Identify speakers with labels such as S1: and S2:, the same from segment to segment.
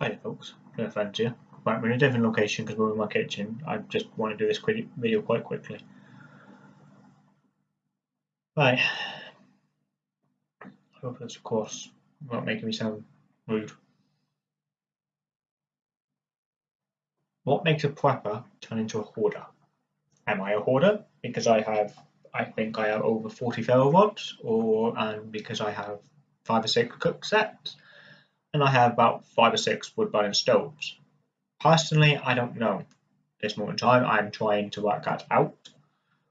S1: Hi folks, no friends here. Right, we're in a different location because we're in my kitchen. I just want to do this quick video quite quickly. Right. I hope that's of course not making me sound rude. What makes a prepper turn into a hoarder? Am I a hoarder because I have I think I have over 40 ferro rods or and because I have five or six cook sets? And I have about five or six wood burning stoves. Personally, I don't know. This moment in time, I'm trying to work that out.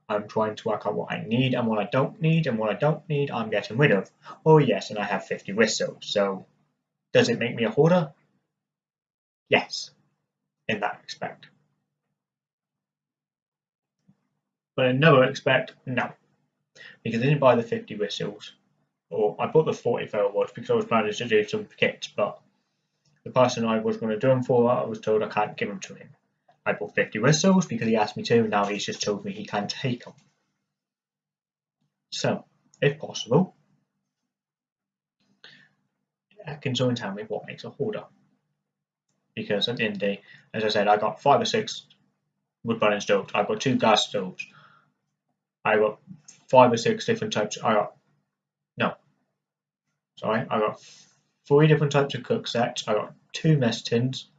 S1: I'm trying to work out what I need and what I don't need, and what I don't need, I'm getting rid of. Oh yes, and I have 50 whistles, so does it make me a hoarder? Yes, in that respect. But in another respect, no. Because I didn't buy the 50 whistles or I bought the 40 ferro rods because I was planning to do some kits, but the person I was going to do them for, I was told I can't give them to him. I bought 50 whistles because he asked me to, and now he's just told me he can't take them. So, if possible, can someone tell me what makes a hoarder? Because at the end of the day, as I said, I got five or six wood burning stoves. I've got two gas stoves. I got five or six different types. I got Sorry, I got three different types of cook sets. I got two mess tins.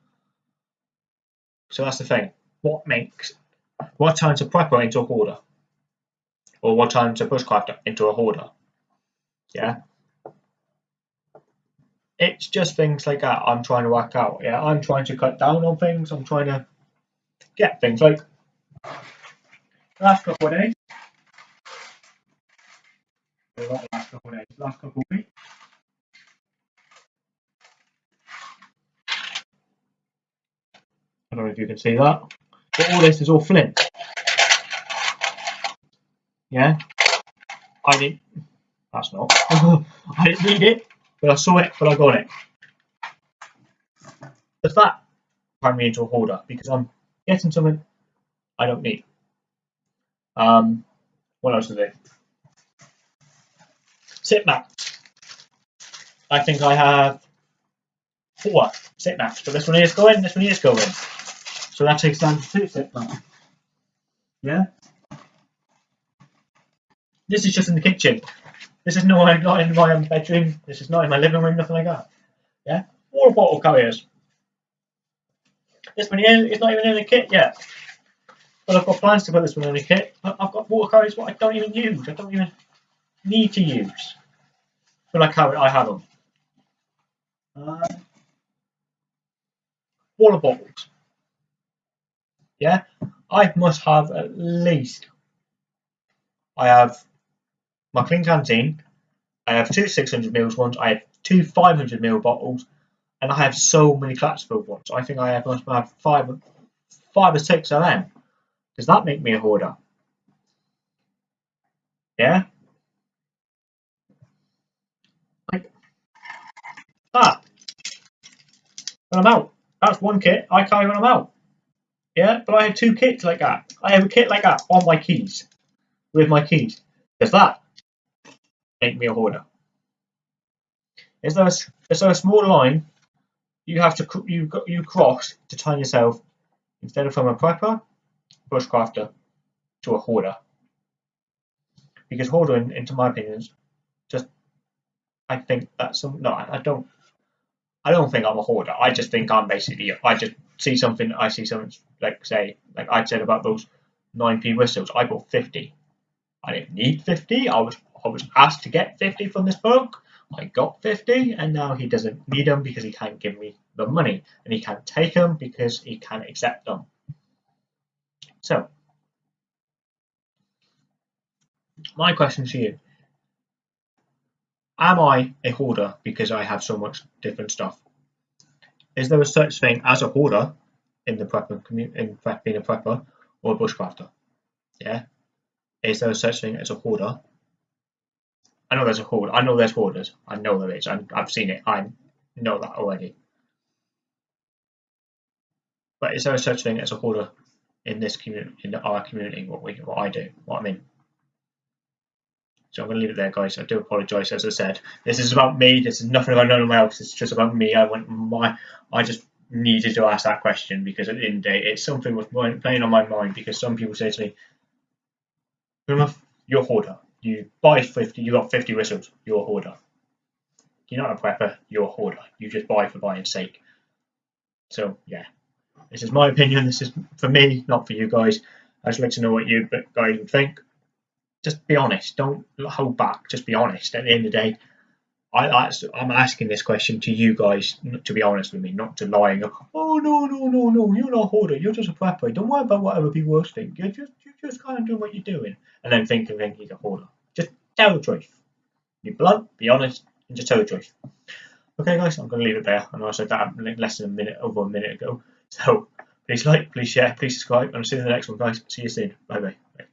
S1: So that's the thing. What makes what turns a prepper into a hoarder? Or what turns a bushcrafter into a hoarder? Yeah. It's just things like that I'm trying to work out. Yeah, I'm trying to cut down on things. I'm trying to get things like last couple of days. last couple of days. Last couple of weeks. Don't know if you can see that. But all this is all flint. Yeah? I didn't. That's not. I didn't read it, but I saw it, but I got it. Does that turn me into a hoarder? Because I'm getting something I don't need. Um, what else is there? Sit mats. I think I have four sit mats, but this one is going, this one is going. So that takes down to two set now. Yeah? This is just in the kitchen. This is not, not in my bedroom. This is not in my living room, nothing like that. Yeah? Water bottle carriers. This one here is not even in the kit yet. But I've got plans to put this one in the kit. I've got water carriers what I don't even use. I don't even need to use. But I carry I have them. Uh, water bottles. Yeah, I must have at least. I have my Klean Kanteen. I have two 600 mils ones. I have two 500 ml bottles, and I have so many filled ones. I think I have, must have five, five or six of them. Does that make me a hoarder? Yeah. Like ah, when I'm out. That's one kit. I carry when I'm out. Yeah, but I have two kits like that. I have a kit like that on my keys, with my keys. Does that make me a hoarder? Is there a, is there a small line you have to you you cross to turn yourself instead of from a prepper, bushcrafter, to a hoarder? Because hoarding, into my opinion, is just I think that's some no, I don't I don't think I'm a hoarder. I just think I'm basically I just see something, I see something like say, like I said about those 9p whistles, I bought 50. I didn't need 50. I was I was asked to get 50 from this book. I got 50, and now he doesn't need them because he can't give me the money, and he can't take them because he can't accept them. So, my question to you: Am I a hoarder because I have so much different stuff? Is there a such thing as a hoarder in the prepper in being a prepper or a bushcrafter? Yeah. Is there a such thing as a hoarder? I know there's a hoard. I know there's hoarders. I know there is. i I've seen it. I know that already. But is there a such thing as a hoarder in this community, in our community? What we, what I do, what I mean. So I'm going to leave it there, guys. I do apologise, as I said. This is about me. This is nothing about anyone else. It's just about me. I want my. I just needed to ask that question because at the end of the day, it's something was playing on my mind. Because some people say to me, "You're a hoarder. You buy 50. You got 50 whistles. You're a hoarder. You're not a prepper. You're a hoarder. You just buy for buying sake." So yeah, this is my opinion. This is for me, not for you guys. I'd just like to know what you guys think. Just be honest. Don't hold back. Just be honest. At the end of the day, I, am asking this question to you guys to be honest with me, not to lie oh no no no no, you're not a hoarder, you're just a prepper. Don't worry about what other people else think. You're just you're just kind of doing what you're doing, and then think and think he's a hoarder. Just tell the truth. Be blunt, be honest, and just tell the truth. Okay, guys, I'm going to leave it there. I know I said that less than a minute, over a minute ago. So please like, please share, please subscribe, and I'll see you in the next one, guys. See you soon. Bye bye.